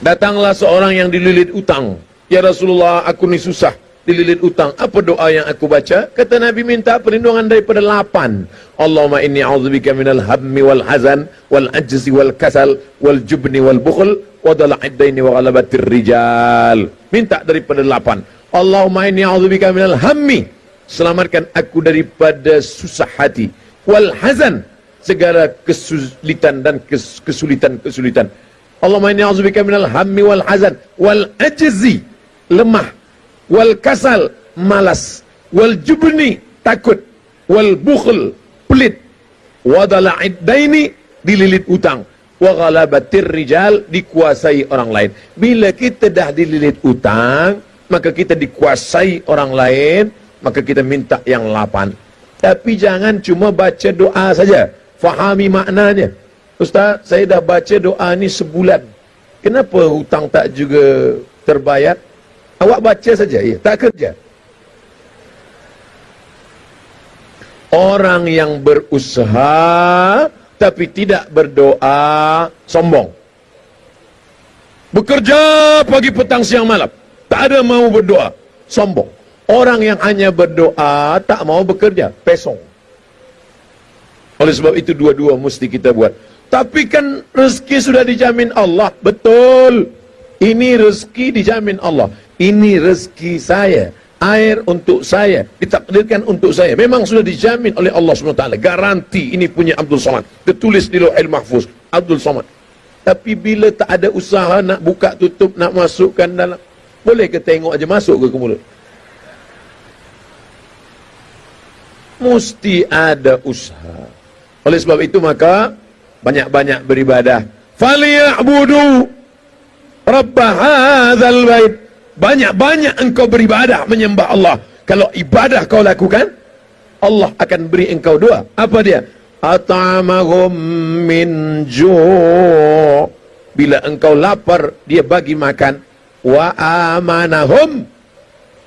Datanglah seorang yang dililit utang. Ya Rasulullah, aku ni susah dililit utang. Apa doa yang aku baca? Kata Nabi minta perlindungan daripada lapan. Allahumma inni a'udzubika minal hammi wal hazan wal ajzi wal kasal wal jubni wal bukhl wa dala'iddaini wa ghalabatir rijal. Minta daripada lapan. Allahumma inni a'udzubika minal hammi. Selamatkan aku daripada susah hati. Wal hazan. Segala kesulitan dan kesulitan-kesulitan. Allahumma inni a'udzubika minal hammi wal hazan wal ajzi lemah wal kasal malas wal jubni takut wal bukhl pelit. Wa dala'iddaini dililit utang. Wa ghalabatir rijal dikuasai orang lain. Bila kita dah dililit utang maka kita dikuasai orang lain maka kita minta yang lapan. Tapi jangan cuma baca doa saja. Fahami maknanya Ustaz, saya dah baca doa ni sebulan. Kenapa hutang tak juga terbayar? Awak baca saja, ya, tak kerja. Orang yang berusaha tapi tidak berdoa sombong. Bekerja pagi petang siang malam, tak ada mau berdoa, sombong. Orang yang hanya berdoa tak mau bekerja, pesong. Oleh sebab itu dua-dua mesti kita buat. Tapi kan rezeki sudah dijamin Allah. Betul. Ini rezeki dijamin Allah. Ini rezeki saya. Air untuk saya. Ditakdirkan untuk saya. Memang sudah dijamin oleh Allah SWT. Garanti ini punya Abdul Somad. Tertulis di Lohil Mahfuz. Abdul Somad. Tapi bila tak ada usaha nak buka tutup, nak masukkan dalam. Boleh ke tengok aja masuk ke ke mulut? Mesti ada usaha. Oleh sebab itu maka banyak-banyak beribadah. Falyabudu rabb hadzal bait. Banyak-banyak engkau beribadah menyembah Allah. Kalau ibadah kau lakukan, Allah akan beri engkau dua. Apa dia? At'amahum min ju' Bila engkau lapar, dia bagi makan. Wa amanahum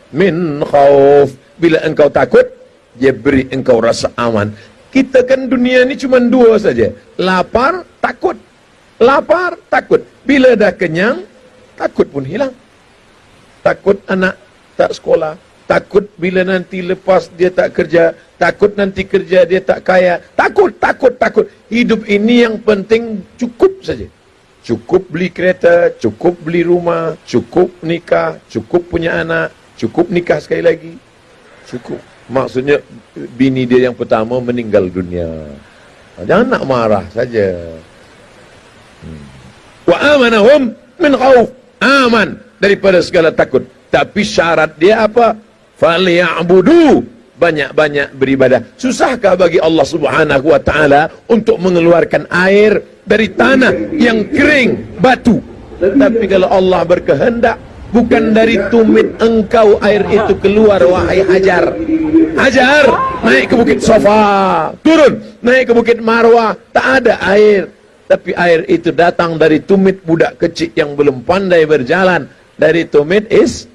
min khauf. Bila engkau takut, dia beri engkau rasa aman. Kita kan dunia ni cuma dua saja. Lapar, takut. Lapar, takut. Bila dah kenyang, takut pun hilang. Takut anak tak sekolah. Takut bila nanti lepas dia tak kerja. Takut nanti kerja dia tak kaya. Takut, takut, takut. Hidup ini yang penting cukup saja. Cukup beli kereta, cukup beli rumah, cukup nikah, cukup punya anak, cukup nikah sekali lagi. Cukup. Maksudnya bini dia yang pertama meninggal dunia. Jangan nak marah saja. Hmm. Wa amanahum min khauf. Aman daripada segala takut. Tapi syarat dia apa? Falyabudu banyak-banyak beribadah. Susahkah bagi Allah Subhanahu wa taala untuk mengeluarkan air dari tanah yang kering, batu? Tapi kalau Allah berkehendak bukan dari tumit engkau air itu keluar wahai Hajar. Hajar naik ke bukit Sofa. Turun naik ke bukit Marwah. Tak ada air. Tapi air itu datang dari tumit budak kecil yang belum pandai berjalan. Dari tumit is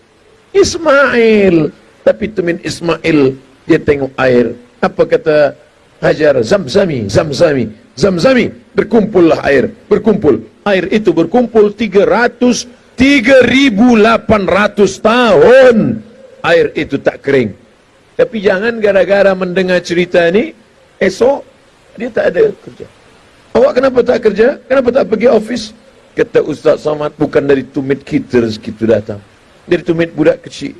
Ismail. Tapi tumit Ismail dia tengok air. Apa kata Hajar? Zamzami Zamzami Zamzami. Berkumpullah air berkumpul. Air itu berkumpul 300 3.800 tahun air itu tak kering. Tapi jangan gara-gara mendengar cerita ni, esok dia tak ada kerja. Awak kenapa tak kerja? Kenapa tak pergi ofis? Kata Ustaz Samad, bukan dari tumit kita rezeki itu datang. Dari tumit budak kecil.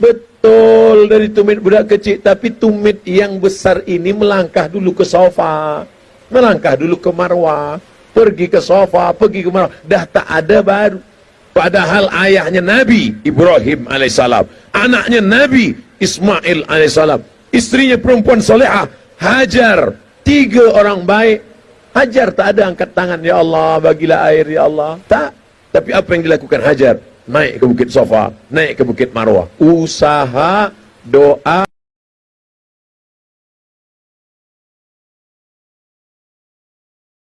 Betul dari tumit budak kecil. Tapi tumit yang besar ini melangkah dulu ke sofa. Melangkah dulu ke marwah. Pergi ke sofa, pergi ke marwah. Dah tak ada baru. Padahal ayahnya Nabi Ibrahim alaihissalam, anaknya Nabi Ismail alaihissalam, istrinya perempuan solehah Hajar, tiga orang baik. Hajar tak ada angkat tangan, Ya Allah bagilah air Ya Allah. Tak. Tapi apa yang dilakukan Hajar? Naik ke Bukit Sofa, naik ke Bukit Marwah. Usaha, doa,